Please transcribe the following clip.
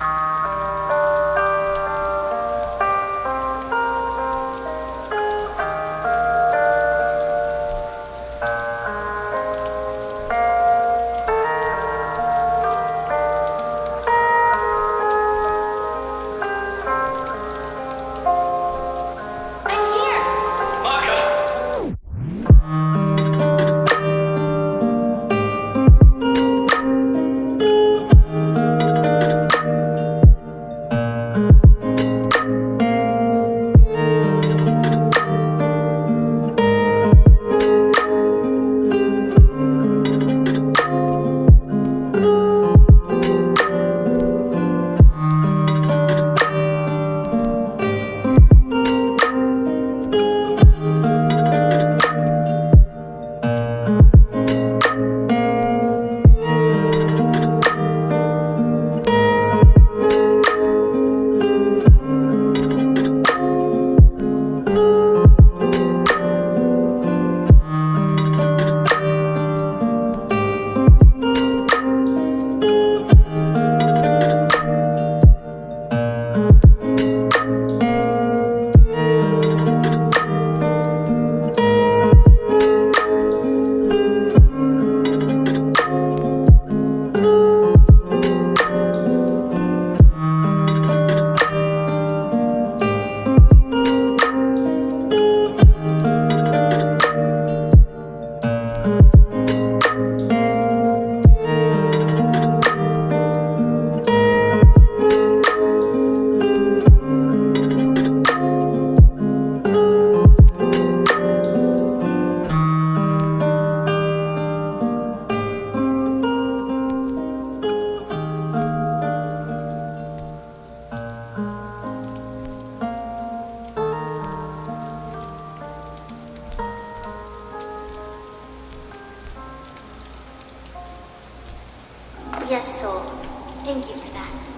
I'm Yes, soul. Thank you for that.